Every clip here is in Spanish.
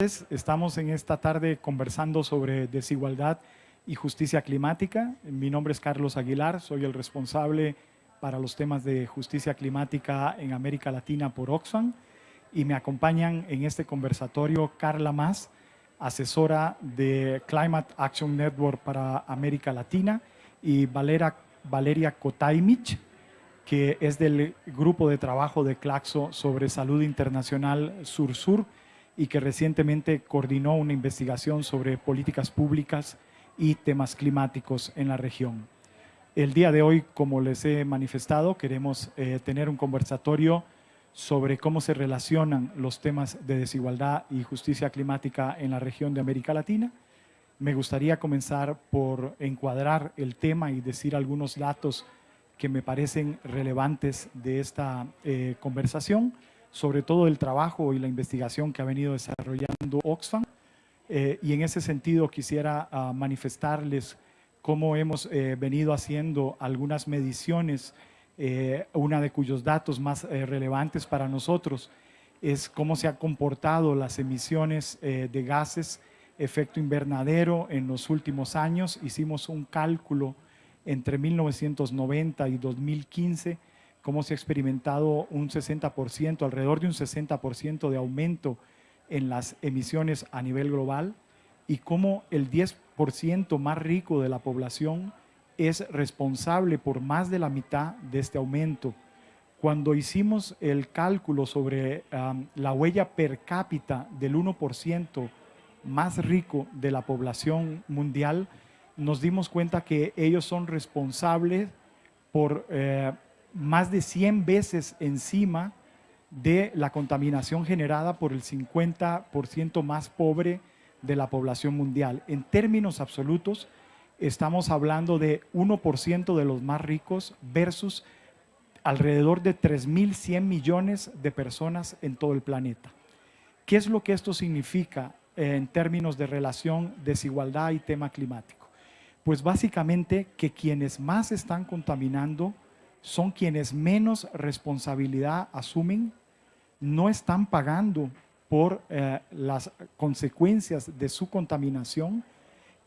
Estamos en esta tarde conversando sobre desigualdad y justicia climática. Mi nombre es Carlos Aguilar, soy el responsable para los temas de justicia climática en América Latina por Oxfam y me acompañan en este conversatorio Carla Más, asesora de Climate Action Network para América Latina y Valeria, Valeria Kotaimich, que es del grupo de trabajo de Claxo sobre salud internacional Sur-Sur, y que recientemente coordinó una investigación sobre políticas públicas y temas climáticos en la región. El día de hoy, como les he manifestado, queremos eh, tener un conversatorio sobre cómo se relacionan los temas de desigualdad y justicia climática en la región de América Latina. Me gustaría comenzar por encuadrar el tema y decir algunos datos que me parecen relevantes de esta eh, conversación sobre todo el trabajo y la investigación que ha venido desarrollando Oxfam. Eh, y en ese sentido quisiera ah, manifestarles cómo hemos eh, venido haciendo algunas mediciones, eh, una de cuyos datos más relevantes para nosotros es cómo se han comportado las emisiones de gases efecto invernadero en los últimos años. Hicimos un cálculo entre 1990 y 2015 cómo se ha experimentado un 60%, alrededor de un 60% de aumento en las emisiones a nivel global y cómo el 10% más rico de la población es responsable por más de la mitad de este aumento. Cuando hicimos el cálculo sobre la huella per cápita del 1% más rico de la población mundial, nos dimos cuenta que ellos son responsables por eh, más de 100 veces encima de la contaminación generada por el 50% más pobre de la población mundial. En términos absolutos, estamos hablando de 1% de los más ricos versus alrededor de 3.100 millones de personas en todo el planeta. ¿Qué es lo que esto significa en términos de relación, desigualdad y tema climático? Pues básicamente que quienes más están contaminando son quienes menos responsabilidad asumen, no están pagando por eh, las consecuencias de su contaminación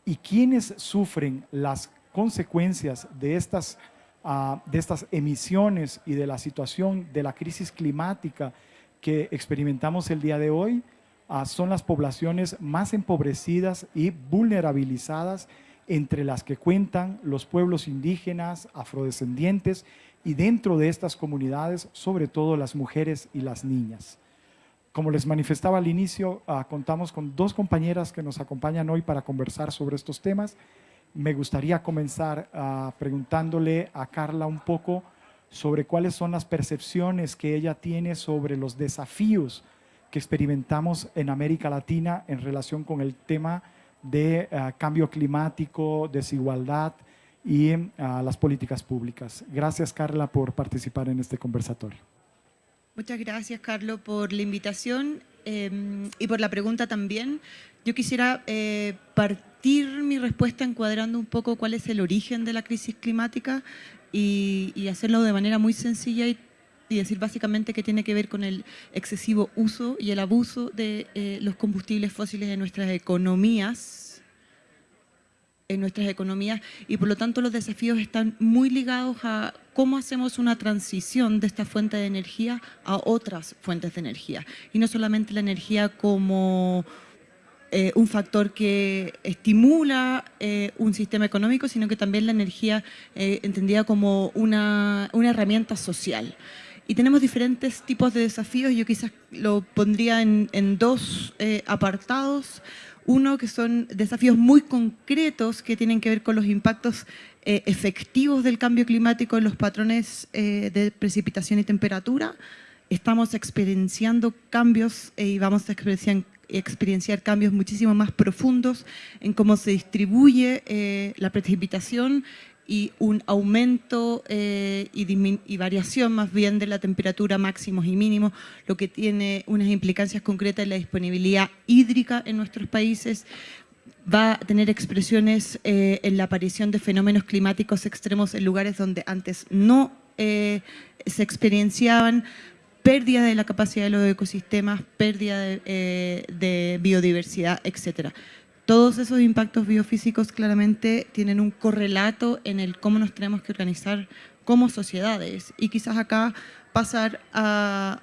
y quienes sufren las consecuencias de estas, ah, de estas emisiones y de la situación de la crisis climática que experimentamos el día de hoy ah, son las poblaciones más empobrecidas y vulnerabilizadas entre las que cuentan los pueblos indígenas, afrodescendientes y dentro de estas comunidades, sobre todo las mujeres y las niñas. Como les manifestaba al inicio, ah, contamos con dos compañeras que nos acompañan hoy para conversar sobre estos temas. Me gustaría comenzar ah, preguntándole a Carla un poco sobre cuáles son las percepciones que ella tiene sobre los desafíos que experimentamos en América Latina en relación con el tema de ah, cambio climático, desigualdad y ah, las políticas públicas. Gracias, Carla, por participar en este conversatorio. Muchas gracias, Carlos, por la invitación em, y por la pregunta también. Yo quisiera eh, partir mi respuesta encuadrando un poco cuál es el origen de la crisis climática y, hacerlo de manera muy sencilla y, decir básicamente que tiene que ver con el excesivo uso y el abuso de eh, los combustibles fósiles en nuestras economías en nuestras economías y por lo tanto los desafíos están muy ligados a cómo hacemos una transición de esta fuente de energía a otras fuentes de energía. Y no solamente la energía como eh, un factor que estimula eh, un sistema económico, sino que también la energía entendida como una, herramienta social. Y tenemos diferentes tipos de desafíos, yo quizás lo pondría en, dos apartados. Uno, que son desafíos muy concretos que tienen que ver con los impactos eh, efectivos del cambio climático en los patrones eh, de precipitación y temperatura. Estamos experienciando cambios eh, y vamos a experienciar, cambios muchísimo más profundos en cómo se distribuye la precipitación y un aumento eh, y, variación más bien de la temperatura máximos y mínimos, lo que tiene unas implicancias concretas en la disponibilidad hídrica en nuestros países, va a tener expresiones eh, en la aparición de fenómenos climáticos extremos en lugares donde antes no eh, se experienciaban, pérdida de la capacidad de los ecosistemas, pérdida de, de biodiversidad, etcétera. Todos esos impactos biofísicos claramente tienen un correlato en el cómo nos tenemos que organizar como sociedades. Y quizás acá pasar a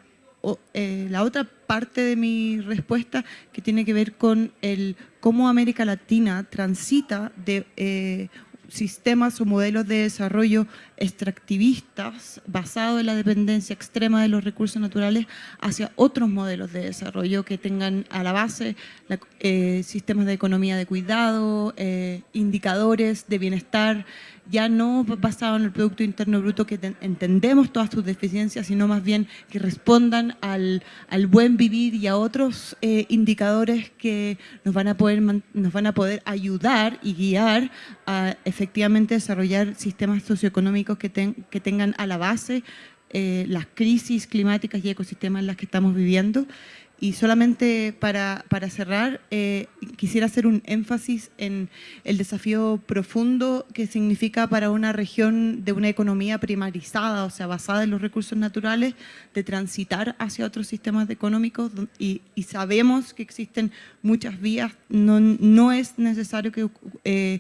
eh, la otra parte de mi respuesta que tiene que ver con el cómo América Latina transita de eh, sistemas o modelos de desarrollo extractivistas basados en la dependencia extrema de los recursos naturales hacia otros modelos de desarrollo que tengan a la base eh, sistemas de economía de cuidado, eh, indicadores de bienestar, ya no basados en el Producto Interno Bruto que entendemos todas sus deficiencias, sino más bien que respondan al, al buen vivir y a otros eh, indicadores que nos van, a poder, nos van a poder ayudar y guiar a efectivamente desarrollar sistemas socioeconómicos que, que tengan a la base eh, las crisis climáticas y ecosistemas en las que estamos viviendo. Y solamente para, para cerrar, eh, quisiera hacer un énfasis en el desafío profundo que significa para una región de una economía primarizada, o sea, basada en los recursos naturales, de transitar hacia otros sistemas económicos y, sabemos que existen muchas vías, no, no es necesario que... Eh,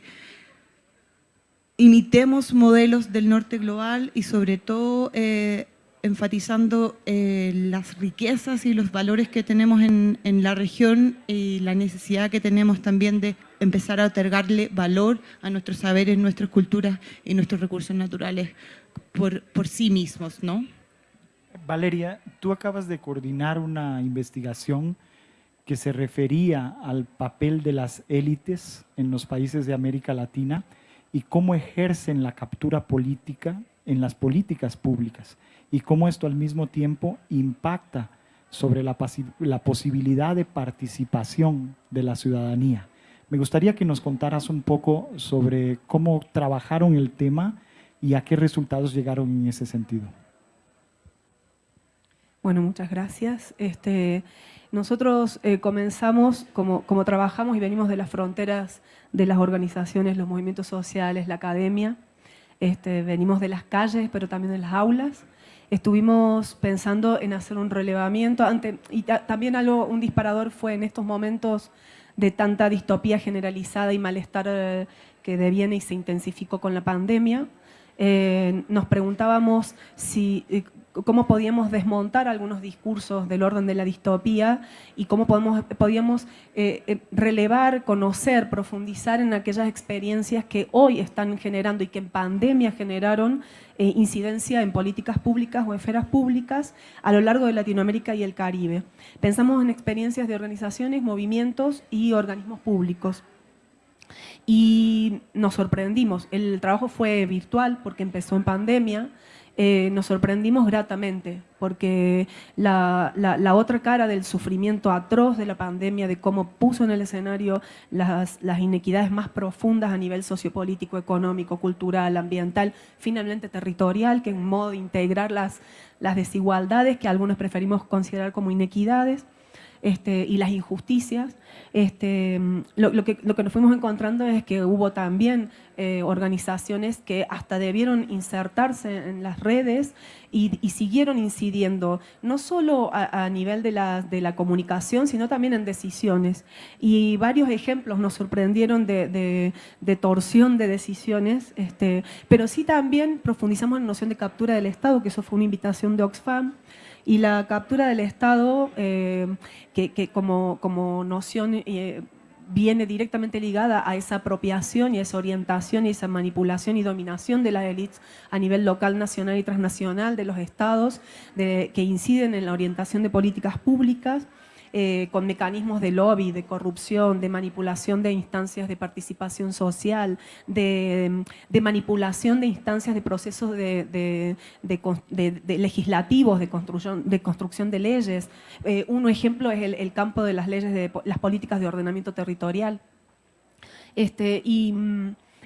imitemos modelos del norte global y sobre todo eh, enfatizando eh, las riquezas y los valores que tenemos en, la región y la necesidad que tenemos también de empezar a otorgarle valor a nuestros saberes, nuestras culturas y nuestros recursos naturales por, por sí mismos, ¿no? Valeria, tú acabas de coordinar una investigación que se refería al papel de las élites en los países de América Latina y cómo ejercen la captura política en las políticas públicas y cómo esto al mismo tiempo impacta sobre la, posibilidad de participación de la ciudadanía. Me gustaría que nos contaras un poco sobre cómo trabajaron el tema y a qué resultados llegaron en ese sentido. Bueno, muchas gracias. Este, nosotros eh, comenzamos, como trabajamos y venimos de las fronteras de las organizaciones, los movimientos sociales, la academia, este, venimos de las calles, pero también de las aulas, estuvimos pensando en hacer un relevamiento, y también algo, un disparador fue en estos momentos de tanta distopía generalizada y malestar eh, que deviene y se intensificó con la pandemia, eh, nos preguntábamos si, cómo podíamos desmontar algunos discursos del orden de la distopía y cómo podemos, podíamos eh, eh, relevar, conocer, profundizar en aquellas experiencias que hoy están generando y que en pandemia generaron eh, incidencia en políticas públicas o esferas públicas a lo largo de Latinoamérica y el Caribe. Pensamos en experiencias de organizaciones, movimientos y organismos públicos. Y nos sorprendimos, el trabajo fue virtual porque empezó en pandemia, eh, nos sorprendimos gratamente, porque la, otra cara del sufrimiento atroz de la pandemia, de cómo puso en el escenario las, inequidades más profundas a nivel sociopolítico, económico, cultural, ambiental, finalmente territorial, que en modo de integrar las, las desigualdades que algunos preferimos considerar como inequidades, este, y las injusticias, este, lo, que, lo, que, nos fuimos encontrando es que hubo también eh, organizaciones que hasta debieron insertarse en las redes y, siguieron incidiendo, no solo a, nivel de la, de la, comunicación, sino también en decisiones. Y varios ejemplos nos sorprendieron de, de, torsión de decisiones, este, pero sí también profundizamos en la noción de captura del Estado, que eso fue una invitación de Oxfam, y la captura del Estado, eh, que, como, como, noción eh, viene directamente ligada a esa apropiación y esa orientación y esa manipulación y dominación de las élites a nivel local, nacional y transnacional de los estados que inciden en la orientación de políticas públicas eh, con mecanismos de lobby, de corrupción, de manipulación de instancias de participación social, de, manipulación de instancias de procesos de, legislativos, de construcción, de construcción de leyes. Eh, un ejemplo es el, campo de las leyes de las políticas de ordenamiento territorial. Este, y,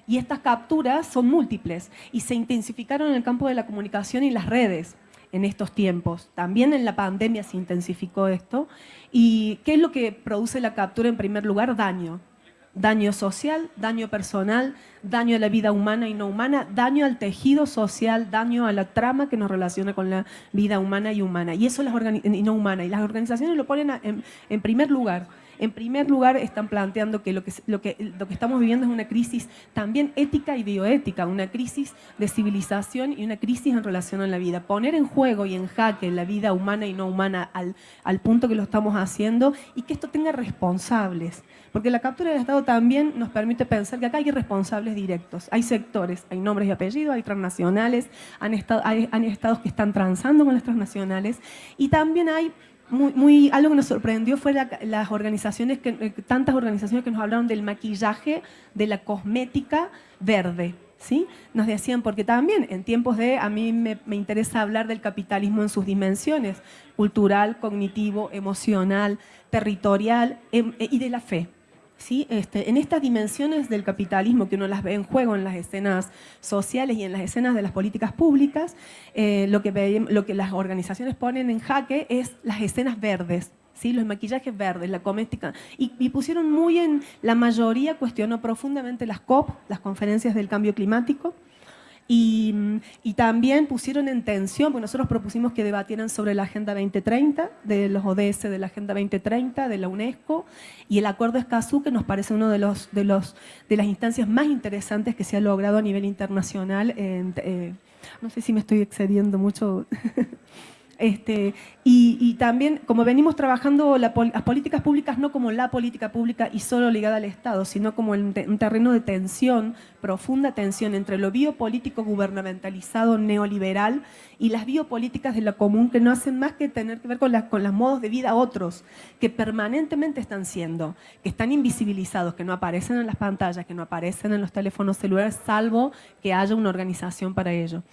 y estas capturas son múltiples y se intensificaron en el campo de la comunicación y las redes en estos tiempos. También en la pandemia se intensificó esto. ¿Y qué es lo que produce la captura en primer lugar? Daño. daño social, daño personal, daño a la vida humana y no humana, daño al tejido social, daño a la trama que nos relaciona con la vida humana y humana. Y eso las y no humana. Y las organizaciones lo ponen en primer lugar. En primer lugar, están planteando que lo que, estamos viviendo es una crisis también ética y bioética, una crisis de civilización y una crisis en relación a la vida. Poner en juego y en jaque la vida humana y no humana al, punto que lo estamos haciendo y que esto tenga responsables. Porque la captura del Estado también nos permite pensar que acá hay responsables directos. Hay sectores, hay nombres y apellidos, hay transnacionales, hay, hay estados que están transando con las transnacionales y también hay muy, algo que nos sorprendió fue las organizaciones, que, eh, tantas organizaciones que nos hablaron del maquillaje, de la cosmética verde. ¿Sí? Nos decían, porque también en tiempos de, a mí me, me interesa hablar del capitalismo en sus dimensiones, cultural, cognitivo, emocional, territorial em, y de la fe. Este, en estas dimensiones del capitalismo que uno las ve en juego en las escenas sociales y en las escenas de las políticas públicas, eh, lo, que las organizaciones ponen en jaque es las escenas verdes, ¿sí? los maquillajes verdes, la coméstica, y, y, pusieron muy en, la mayoría cuestionó profundamente las COP, las conferencias del cambio climático, y, también pusieron en tensión, porque nosotros propusimos que debatieran sobre la Agenda 2030, de los ODS de la Agenda 2030, de la UNESCO, y el Acuerdo Escazú, que nos parece uno de, los, de, los, de las instancias más interesantes que se ha logrado a nivel internacional. Eh, no sé si me estoy excediendo mucho. Este, y, también, como venimos trabajando las políticas públicas no como la política pública y solo ligada al Estado, sino como un terreno de tensión, profunda tensión entre lo biopolítico gubernamentalizado neoliberal y las biopolíticas de la común que no hacen más que tener que ver con, con los modos de vida otros, que permanentemente están siendo, que están invisibilizados, que no aparecen en las pantallas, que no aparecen en los teléfonos celulares, salvo que haya una organización para ello.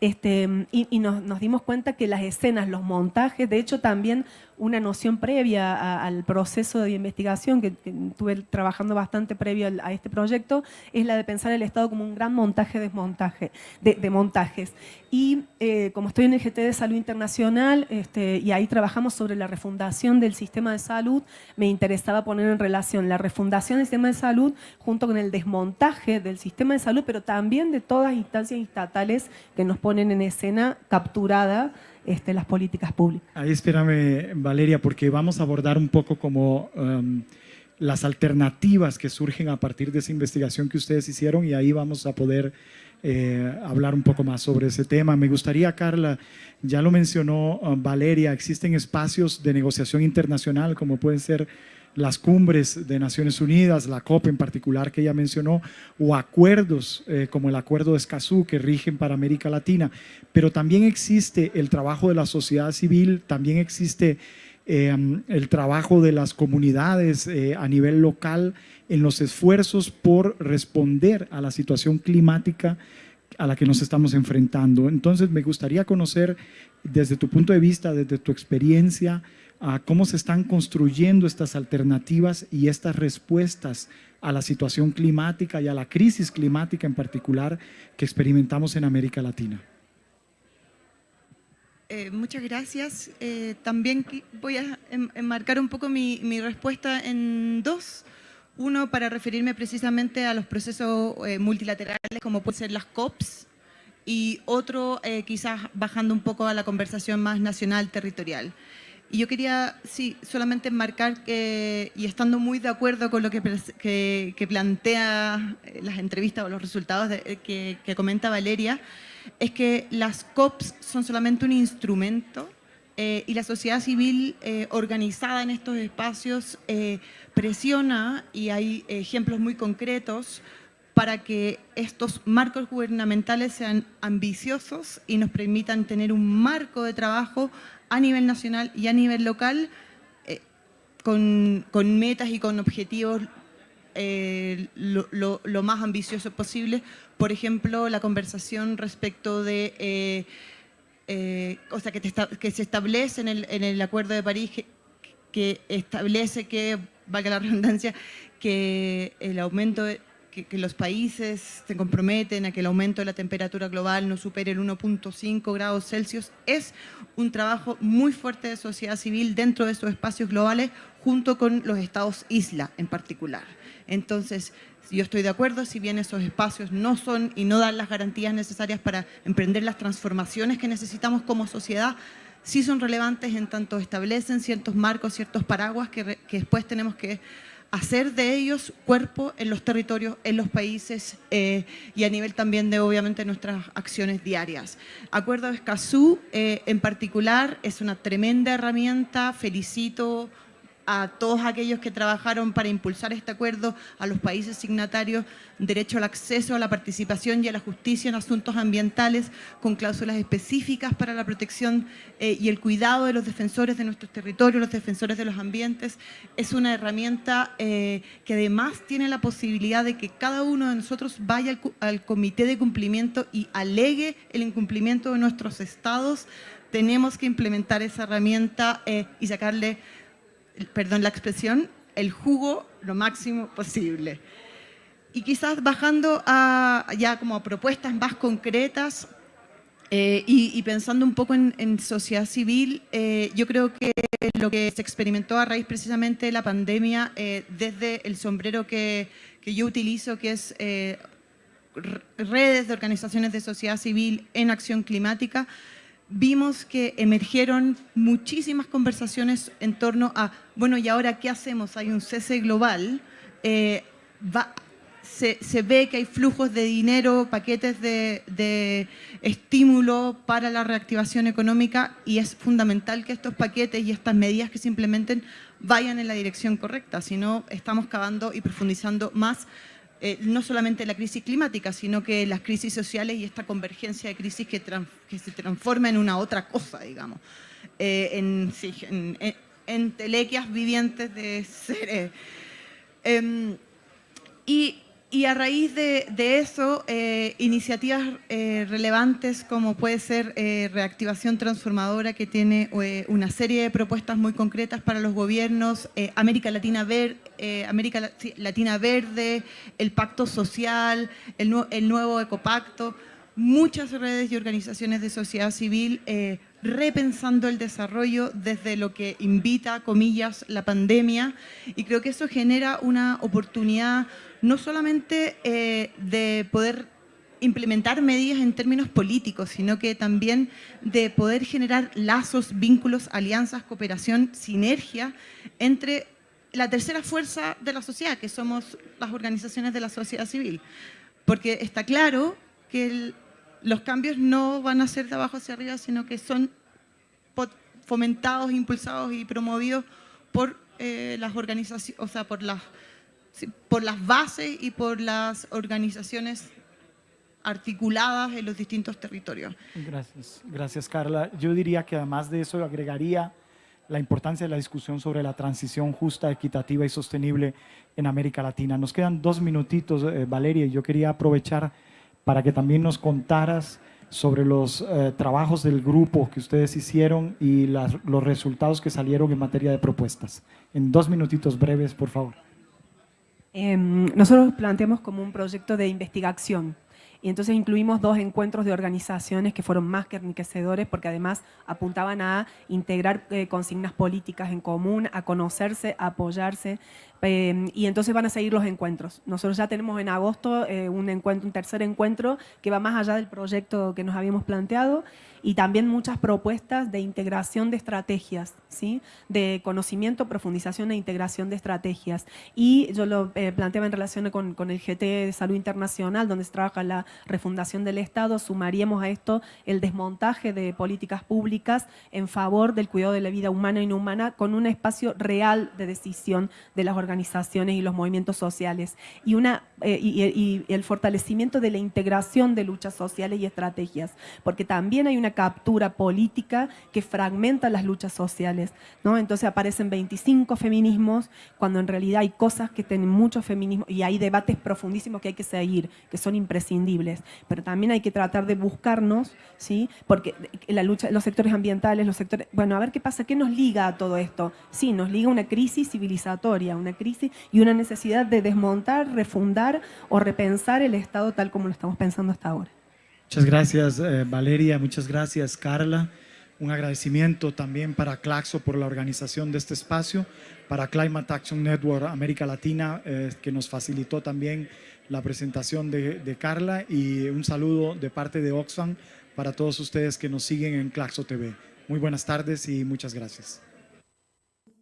Este, y, nos, dimos cuenta que las escenas, los montajes, de hecho también una noción previa al proceso de investigación que, estuve trabajando bastante previo a este proyecto, es la de pensar el Estado como un gran montaje-desmontaje, de, montajes. Y eh, como estoy en el GT de Salud Internacional este, y ahí trabajamos sobre la refundación del sistema de salud, me interesaba poner en relación la refundación del sistema de salud junto con el desmontaje del sistema de salud, pero también de todas las instancias estatales que nos ponen en escena capturada este, las políticas públicas. Ahí espérame, Valeria, porque vamos a abordar un poco como um, las alternativas que surgen a partir de esa investigación que ustedes hicieron y ahí vamos a poder eh, hablar un poco más sobre ese tema. Me gustaría, Carla, ya lo mencionó uh, Valeria, existen espacios de negociación internacional como pueden ser las cumbres de Naciones Unidas, la COP en particular que ella mencionó, o acuerdos eh, como el Acuerdo de Escazú que rigen para América Latina, pero también existe el trabajo de la sociedad civil, también existe em, el trabajo de las comunidades eh, a nivel local en los esfuerzos por responder a la situación climática a la que nos estamos enfrentando. Entonces me gustaría conocer desde tu punto de vista, desde tu experiencia, cómo se están construyendo estas alternativas y estas respuestas a la situación climática y a la crisis climática en particular que experimentamos en América Latina. Eh, muchas gracias. Eh, también voy a enmarcar un poco mi, respuesta en dos. Uno, para referirme precisamente a los procesos eh, multilaterales, como pueden ser las COPs, y otro, quizás bajando un poco a la conversación más nacional, territorial. Y yo quería, sí, solamente marcar que, y estando muy de acuerdo con lo que, que, plantea eh, las entrevistas o los resultados de, que, que, comenta Valeria, es que las COPs son solamente un instrumento eh, y la sociedad civil eh, organizada en estos espacios presiona, y hay ejemplos muy concretos, para que estos marcos gubernamentales sean ambiciosos y nos permitan tener un marco de trabajo a nivel nacional y a nivel local eh, con, metas y con objetivos eh, lo, más ambicioso posible. Por ejemplo, la conversación respecto de, eh, o sea, que, que, se establece en el, Acuerdo de París, que, establece que, valga la redundancia, que el aumento, que, los países se comprometen a que el aumento de la temperatura global no supere el 1.5 grados Celsius, es un trabajo muy fuerte de sociedad civil dentro de esos espacios globales, junto con los estados isla en particular. Entonces, yo estoy de acuerdo, si bien esos espacios no son y no dan las garantías necesarias para emprender las transformaciones que necesitamos como sociedad, sí son relevantes en tanto establecen ciertos marcos, ciertos paraguas que, después tenemos que hacer de ellos cuerpo en los territorios, en los países eh, y a nivel también de obviamente nuestras acciones diarias. Acuerdo de Escazú eh, en particular es una tremenda herramienta, felicito a todos aquellos que trabajaron para impulsar este acuerdo, a los países signatarios, derecho al acceso a la participación y a la justicia en asuntos ambientales, con cláusulas específicas para la protección eh, y el cuidado de los defensores de nuestros territorios, los defensores de los ambientes. Es una herramienta eh, que además tiene la posibilidad de que cada uno de nosotros vaya al, comité de cumplimiento y alegue el incumplimiento de nuestros estados. Tenemos que implementar esa herramienta eh, y sacarle perdón la expresión, el jugo lo máximo posible. Y quizás bajando a ya como propuestas más concretas eh, y, pensando un poco en, sociedad civil, eh, yo creo que lo que se experimentó a raíz precisamente de la pandemia, eh, desde el sombrero que, yo utilizo, que es redes de organizaciones de sociedad civil en acción climática, vimos que emergieron muchísimas conversaciones en torno a, bueno, ¿y ahora qué hacemos? Hay un cese global, eh, se, ve que hay flujos de dinero, paquetes de, estímulo para la reactivación económica y es fundamental que estos paquetes y estas medidas que se implementen vayan en la dirección correcta, si no estamos cavando y profundizando más eh, no solamente la crisis climática, sino que las crisis sociales y esta convergencia de crisis que, se transforma en una otra cosa, digamos, eh, en, telequias vivientes de seres. Em, y y a raíz de, eso, eh, iniciativas eh, relevantes como puede ser eh, Reactivación Transformadora, que tiene una serie de propuestas muy concretas para los gobiernos, América, Latina, Ver, América Latina Verde, el Pacto Social, el, el, nuevo Ecopacto, muchas redes y organizaciones de sociedad civil repensando el desarrollo desde lo que invita, comillas, la pandemia, y creo que eso genera una oportunidad no solamente eh, de poder implementar medidas en términos políticos, sino que también de poder generar lazos, vínculos, alianzas, cooperación, sinergia entre la tercera fuerza de la sociedad, que somos las organizaciones de la sociedad civil. Porque está claro que los cambios no van a ser de abajo hacia arriba, sino que son fomentados, impulsados y promovidos por eh, las organizaciones, o sea, por las por las bases y por las organizaciones articuladas en los distintos territorios. Gracias, gracias Carla. Yo diría que además de eso agregaría la importancia de la discusión sobre la transición justa, equitativa y sostenible en América Latina. Nos quedan dos minutitos, eh, Valeria, y yo quería aprovechar para que también nos contaras sobre los eh, trabajos del grupo que ustedes hicieron y los resultados que salieron en materia de propuestas. En dos minutitos breves, por favor. Em, nosotros planteamos como un proyecto de investigación y entonces incluimos dos encuentros de organizaciones que fueron más que enriquecedores porque además apuntaban a integrar eh, consignas políticas en común, a conocerse, a apoyarse em, y entonces van a seguir los encuentros. Nosotros ya tenemos en agosto eh, un, encuentro, un tercer encuentro que va más allá del proyecto que nos habíamos planteado y también muchas propuestas de integración de estrategias, ¿sí? de conocimiento, profundización e integración de estrategias. Y yo lo eh, planteaba en relación con, el GT de Salud Internacional, donde se trabaja la refundación del Estado, sumaríamos a esto el desmontaje de políticas públicas en favor del cuidado de la vida humana y no humana con un espacio real de decisión de las organizaciones y los movimientos sociales y, una, eh, y el fortalecimiento de la integración de luchas sociales y estrategias, porque también hay una captura política que fragmenta las luchas sociales. ¿no? Entonces aparecen 25 feminismos cuando en realidad hay cosas que tienen mucho feminismo y hay debates profundísimos que hay que seguir, que son imprescindibles. Pero también hay que tratar de buscarnos, ¿sí? porque la lucha, los sectores ambientales, los sectores... Bueno, a ver qué pasa, ¿qué nos liga a todo esto? Sí, nos liga una crisis civilizatoria, una crisis y una necesidad de desmontar, refundar o repensar el Estado tal como lo estamos pensando hasta ahora. Muchas gracias eh, Valeria, muchas gracias Carla. Un agradecimiento también para Claxo por la organización de este espacio, para Climate Action Network América Latina, eh, que nos facilitó también la presentación de, de, Carla y un saludo de parte de Oxfam para todos ustedes que nos siguen en Claxo TV. Muy buenas tardes y muchas gracias.